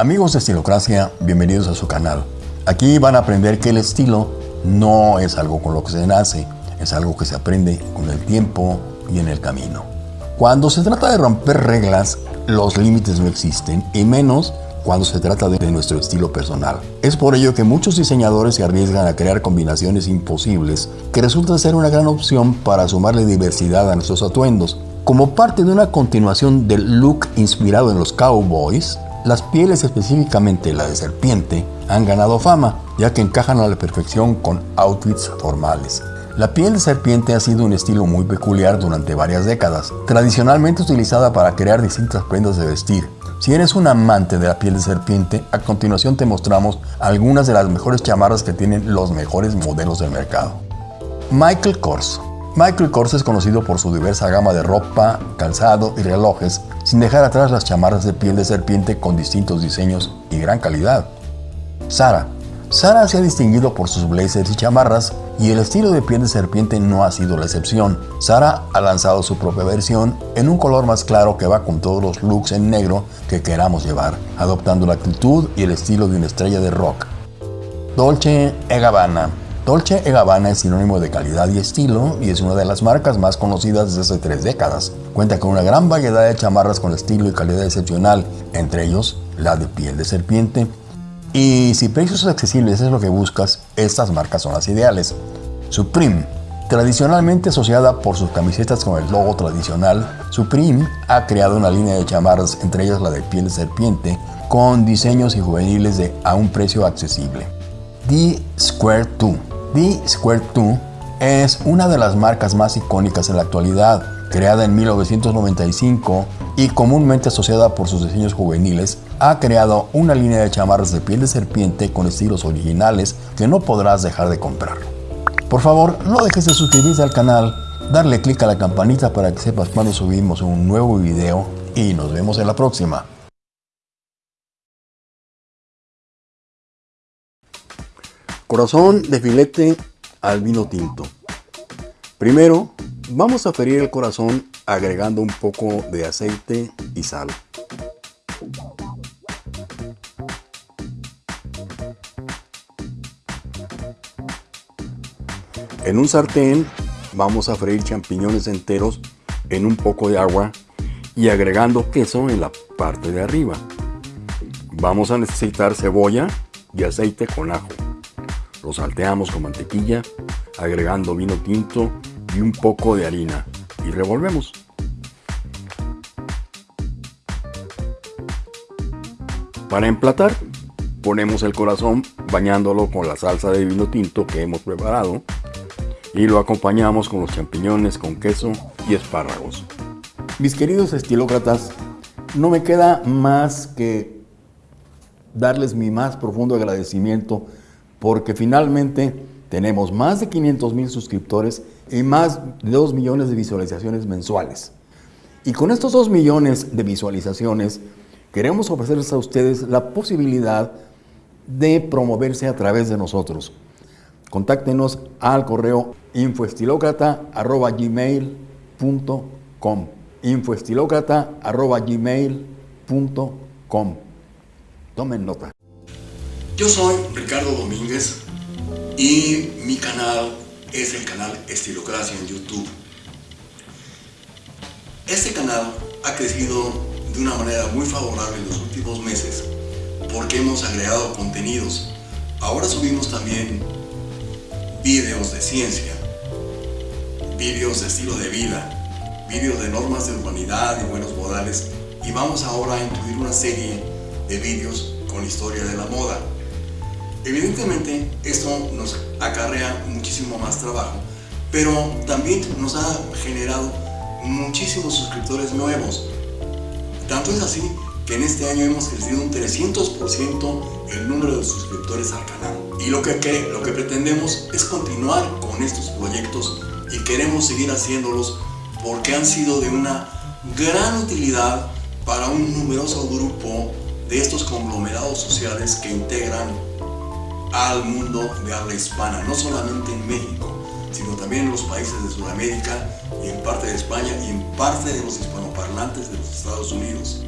Amigos de Estilocracia, bienvenidos a su canal. Aquí van a aprender que el estilo no es algo con lo que se nace, es algo que se aprende con el tiempo y en el camino. Cuando se trata de romper reglas, los límites no existen, y menos cuando se trata de nuestro estilo personal. Es por ello que muchos diseñadores se arriesgan a crear combinaciones imposibles que resultan ser una gran opción para sumarle diversidad a nuestros atuendos. Como parte de una continuación del look inspirado en los cowboys, las pieles, específicamente la de serpiente, han ganado fama, ya que encajan a la perfección con outfits formales. La piel de serpiente ha sido un estilo muy peculiar durante varias décadas, tradicionalmente utilizada para crear distintas prendas de vestir. Si eres un amante de la piel de serpiente, a continuación te mostramos algunas de las mejores chamarras que tienen los mejores modelos del mercado. Michael Kors Michael Kors es conocido por su diversa gama de ropa, calzado y relojes, sin dejar atrás las chamarras de piel de serpiente con distintos diseños y gran calidad. Sara. Sara se ha distinguido por sus blazers y chamarras y el estilo de piel de serpiente no ha sido la excepción. Sara ha lanzado su propia versión en un color más claro que va con todos los looks en negro que queramos llevar, adoptando la actitud y el estilo de una estrella de rock. Dolce Gabbana Dolce Gabbana es sinónimo de calidad y estilo y es una de las marcas más conocidas desde hace tres décadas. Cuenta con una gran variedad de chamarras con estilo y calidad excepcional, entre ellos la de piel de serpiente. Y si precios accesibles es lo que buscas, estas marcas son las ideales. Supreme Tradicionalmente asociada por sus camisetas con el logo tradicional, Supreme ha creado una línea de chamarras, entre ellas la de piel de serpiente, con diseños y juveniles a un precio accesible. The Square 2 The Square 2 es una de las marcas más icónicas en la actualidad, creada en 1995 y comúnmente asociada por sus diseños juveniles, ha creado una línea de chamarras de piel de serpiente con estilos originales que no podrás dejar de comprar. Por favor, no dejes de suscribirte al canal, darle clic a la campanita para que sepas cuando subimos un nuevo video y nos vemos en la próxima. Corazón de filete al vino tinto. Primero, vamos a ferir el corazón agregando un poco de aceite y sal. En un sartén vamos a freír champiñones enteros en un poco de agua y agregando queso en la parte de arriba. Vamos a necesitar cebolla y aceite con ajo. Lo salteamos con mantequilla, agregando vino tinto y un poco de harina y revolvemos. Para emplatar, ponemos el corazón bañándolo con la salsa de vino tinto que hemos preparado y lo acompañamos con los champiñones con queso y espárragos. Mis queridos estilócratas, no me queda más que darles mi más profundo agradecimiento porque finalmente tenemos más de 500 mil suscriptores y más de 2 millones de visualizaciones mensuales. Y con estos 2 millones de visualizaciones, queremos ofrecerles a ustedes la posibilidad de promoverse a través de nosotros. Contáctenos al correo infoestilocrata.gmail.com infoestilocrata.gmail.com Tomen nota. Yo soy Ricardo Domínguez y mi canal es el canal Estilocracia en YouTube. Este canal ha crecido de una manera muy favorable en los últimos meses porque hemos agregado contenidos. Ahora subimos también vídeos de ciencia, vídeos de estilo de vida, vídeos de normas de urbanidad y buenos modales y vamos ahora a incluir una serie de vídeos con historia de la moda. Evidentemente esto nos acarrea muchísimo más trabajo, pero también nos ha generado muchísimos suscriptores nuevos. Tanto es así que en este año hemos crecido un 300% el número de suscriptores al canal. Y lo que, lo que pretendemos es continuar con estos proyectos y queremos seguir haciéndolos porque han sido de una gran utilidad para un numeroso grupo de estos conglomerados sociales que integran al mundo de habla hispana, no solamente en México, sino también en los países de Sudamérica y en parte de España y en parte de los hispanoparlantes de los Estados Unidos.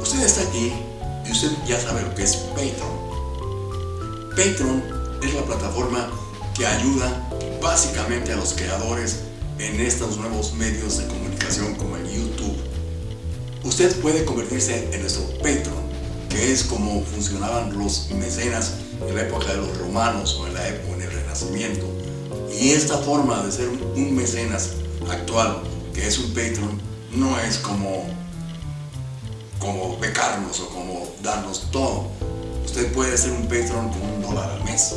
Usted está aquí y usted ya sabe lo que es Patreon. Patreon es la plataforma que ayuda básicamente a los creadores en estos nuevos medios de comunicación como el YouTube. Usted puede convertirse en nuestro Patreon, que es como funcionaban los mecenas en la época de los romanos o en la época en el Renacimiento. Y esta forma de ser un mecenas actual, que es un Patreon, no es como, como becarnos o como darnos todo. Usted puede ser un Patreon con un dólar al mes.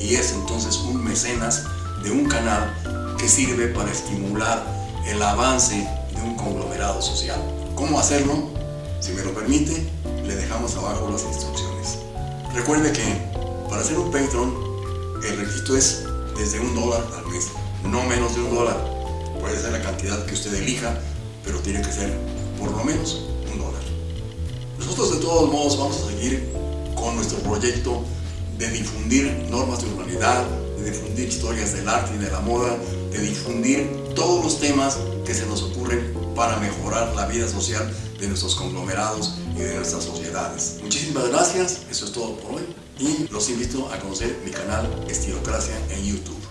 Y es entonces un mecenas de un canal que sirve para estimular el avance de un conglomerado social. ¿Cómo hacerlo? Si me lo permite, le dejamos abajo las instrucciones. Recuerde que para ser un Patreon, el registro es desde un dólar al mes, no menos de un dólar. Puede ser la cantidad que usted elija, pero tiene que ser por lo menos un dólar. Nosotros de todos modos vamos a seguir con nuestro proyecto de difundir normas de urbanidad, de difundir historias del arte y de la moda, de difundir todos los temas que se nos ocurren para mejorar la vida social de nuestros conglomerados y de nuestras sociedades. Muchísimas gracias, eso es todo por hoy y los invito a conocer mi canal Estilocracia en YouTube.